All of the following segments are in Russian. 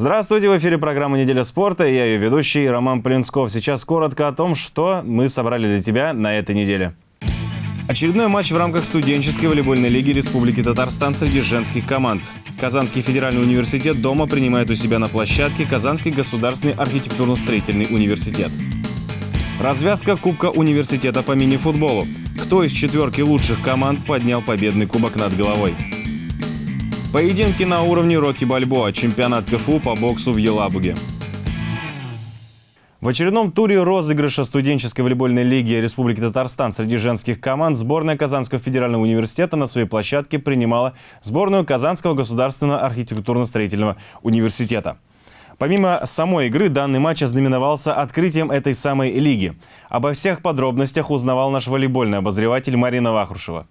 Здравствуйте, в эфире программа «Неделя спорта». Я ее ведущий Роман Полинсков. Сейчас коротко о том, что мы собрали для тебя на этой неделе. Очередной матч в рамках студенческой волейбольной лиги Республики Татарстан среди женских команд. Казанский федеральный университет дома принимает у себя на площадке Казанский государственный архитектурно-строительный университет. Развязка Кубка университета по мини-футболу. Кто из четверки лучших команд поднял победный кубок над головой? Поединки на уровне Рокки Бальбоа, чемпионат КФУ по боксу в Елабуге. В очередном туре розыгрыша студенческой волейбольной лиги Республики Татарстан среди женских команд сборная Казанского федерального университета на своей площадке принимала сборную Казанского государственного архитектурно-строительного университета. Помимо самой игры, данный матч ознаменовался открытием этой самой лиги. Обо всех подробностях узнавал наш волейбольный обозреватель Марина Вахрушева.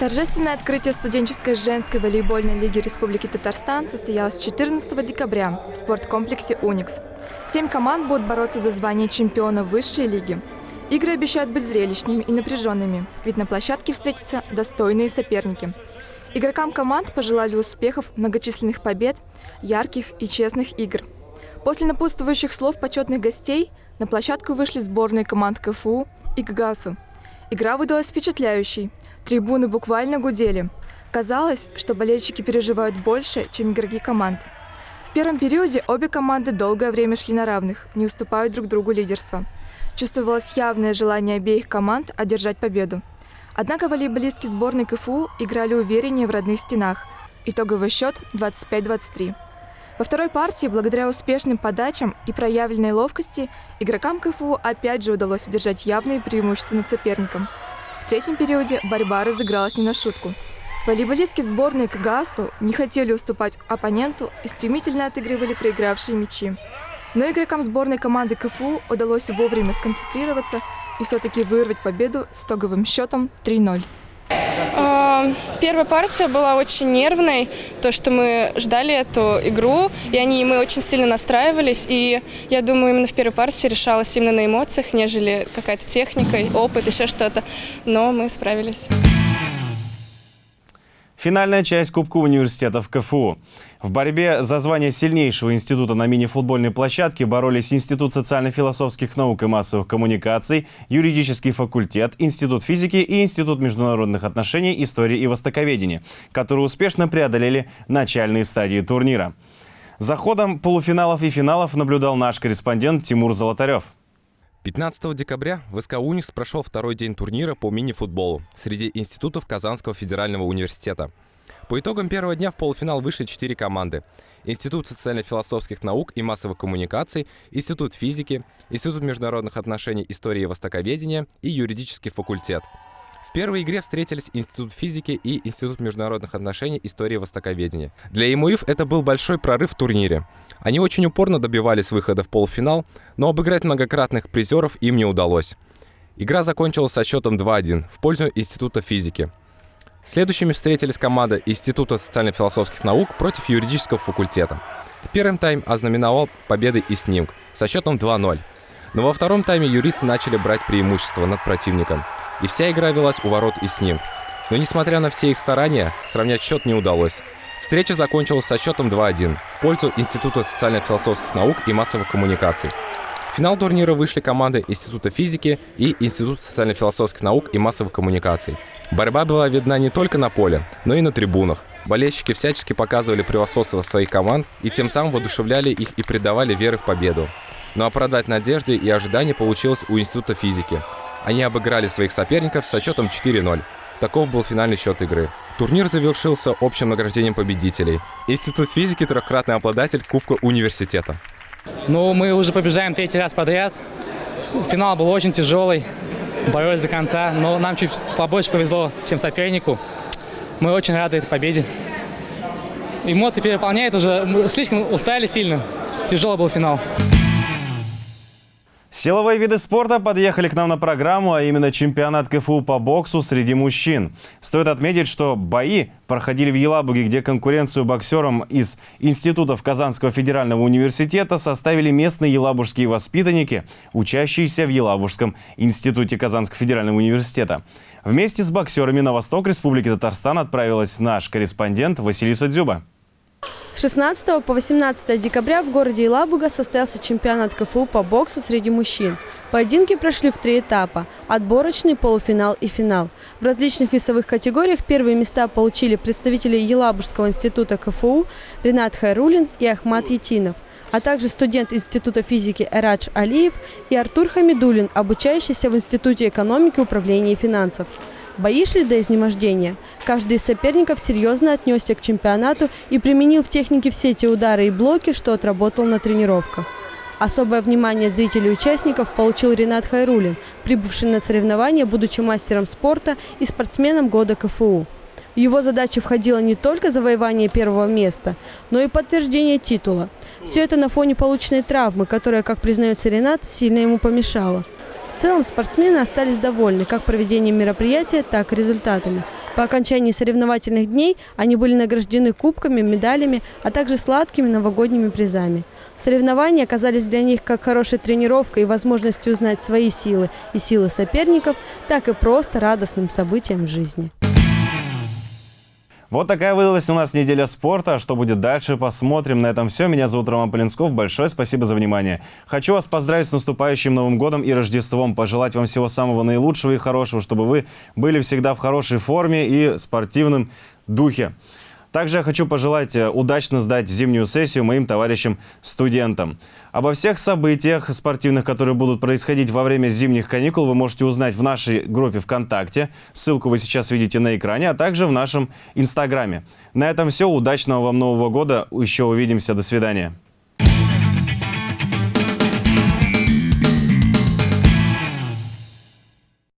Торжественное открытие студенческой женской волейбольной лиги Республики Татарстан состоялось 14 декабря в спорткомплексе «Уникс». Семь команд будут бороться за звание чемпиона высшей лиги. Игры обещают быть зрелищными и напряженными, ведь на площадке встретятся достойные соперники. Игрокам команд пожелали успехов, многочисленных побед, ярких и честных игр. После напутствующих слов почетных гостей на площадку вышли сборные команд КФУ и ГАГАСу. Игра выдалась впечатляющей – Трибуны буквально гудели. Казалось, что болельщики переживают больше, чем игроки команд. В первом периоде обе команды долгое время шли на равных, не уступают друг другу лидерство. Чувствовалось явное желание обеих команд одержать победу. Однако волейболистки сборной КФУ играли увереннее в родных стенах. Итоговый счет 25-23. Во второй партии, благодаря успешным подачам и проявленной ловкости, игрокам КФУ опять же удалось одержать явные преимущества над соперником – третьем периоде борьба разыгралась не на шутку. Волейболистки сборной КГАСу не хотели уступать оппоненту и стремительно отыгрывали проигравшие мячи. Но игрокам сборной команды КФУ удалось вовремя сконцентрироваться и все-таки вырвать победу с итоговым счетом 3-0. Первая партия была очень нервной, то, что мы ждали эту игру, и они, мы очень сильно настраивались, и я думаю, именно в первой партии решалось именно на эмоциях, нежели какая-то техника, опыт, еще что-то, но мы справились. Финальная часть Кубка университетов КФУ. В борьбе за звание сильнейшего института на мини-футбольной площадке боролись Институт социально-философских наук и массовых коммуникаций, юридический факультет, Институт физики и Институт международных отношений, истории и востоковедения, которые успешно преодолели начальные стадии турнира. За ходом полуфиналов и финалов наблюдал наш корреспондент Тимур Золотарев. 15 декабря в СК «Уникс» прошел второй день турнира по мини-футболу среди институтов Казанского федерального университета. По итогам первого дня в полуфинал вышли четыре команды. Институт социально-философских наук и массовых коммуникаций, Институт физики, Институт международных отношений, истории и востоковедения и юридический факультет – в первой игре встретились Институт физики и Институт международных отношений, истории востоковедения. Для ИМУИФ это был большой прорыв в турнире. Они очень упорно добивались выхода в полуфинал, но обыграть многократных призеров им не удалось. Игра закончилась со счетом 2-1 в пользу Института физики. Следующими встретились команда Института социально-философских наук против юридического факультета. Первым тайм ознаменовал победой и снимк со счетом 2-0. Но во втором тайме юристы начали брать преимущество над противником – и вся игра велась у ворот и с ним. Но несмотря на все их старания, сравнять счет не удалось. Встреча закончилась со счетом 2-1 в пользу Института социально-философских наук и массовых коммуникаций. В финал турнира вышли команды Института физики и Института социально-философских наук и массовых коммуникаций. Борьба была видна не только на поле, но и на трибунах. Болельщики всячески показывали превосходство своих команд и тем самым воодушевляли их и придавали веры в победу. Но оправдать надежды и ожидания получилось у Института физики. Они обыграли своих соперников со счетом 4-0. Таков был финальный счет игры. Турнир завершился общим награждением победителей. Институт физики – трехкратный обладатель Кубка университета. Ну, мы уже побеждаем третий раз подряд. Финал был очень тяжелый, боролись до конца, но нам чуть побольше повезло, чем сопернику. Мы очень рады этой победе. Эмоции переполняют уже, слишком устали сильно. Тяжелый был финал. Силовые виды спорта подъехали к нам на программу, а именно чемпионат КФУ по боксу среди мужчин. Стоит отметить, что бои проходили в Елабуге, где конкуренцию боксерам из институтов Казанского федерального университета составили местные елабужские воспитанники, учащиеся в Елабужском институте Казанского федерального университета. Вместе с боксерами на восток Республики Татарстан отправилась наш корреспондент Василиса Дзюба. С 16 по 18 декабря в городе Елабуга состоялся чемпионат КФУ по боксу среди мужчин. Поединки прошли в три этапа – отборочный, полуфинал и финал. В различных весовых категориях первые места получили представители Елабужского института КФУ Ренат Хайрулин и Ахмат Етинов, а также студент Института физики Эрадж Алиев и Артур Хамидулин, обучающийся в Институте экономики, управления и финансов. Бои шли до изнемождения. Каждый из соперников серьезно отнесся к чемпионату и применил в технике все те удары и блоки, что отработал на тренировках. Особое внимание зрителей и участников получил Ренат Хайрулин, прибывший на соревнования, будучи мастером спорта и спортсменом года КФУ. Его задачу входило не только завоевание первого места, но и подтверждение титула. Все это на фоне полученной травмы, которая, как признается Ренат, сильно ему помешала. Целом спортсмены остались довольны как проведением мероприятия, так и результатами. По окончании соревновательных дней они были награждены кубками, медалями, а также сладкими новогодними призами. Соревнования оказались для них как хорошей тренировкой и возможностью узнать свои силы и силы соперников, так и просто радостным событием в жизни. Вот такая выдалась у нас неделя спорта. Что будет дальше, посмотрим. На этом все. Меня зовут Роман Полинсков. Большое спасибо за внимание. Хочу вас поздравить с наступающим Новым годом и Рождеством. Пожелать вам всего самого наилучшего и хорошего, чтобы вы были всегда в хорошей форме и спортивном духе. Также я хочу пожелать э, удачно сдать зимнюю сессию моим товарищам-студентам. Обо всех событиях спортивных, которые будут происходить во время зимних каникул, вы можете узнать в нашей группе ВКонтакте. Ссылку вы сейчас видите на экране, а также в нашем Инстаграме. На этом все. Удачного вам Нового года. Еще увидимся. До свидания.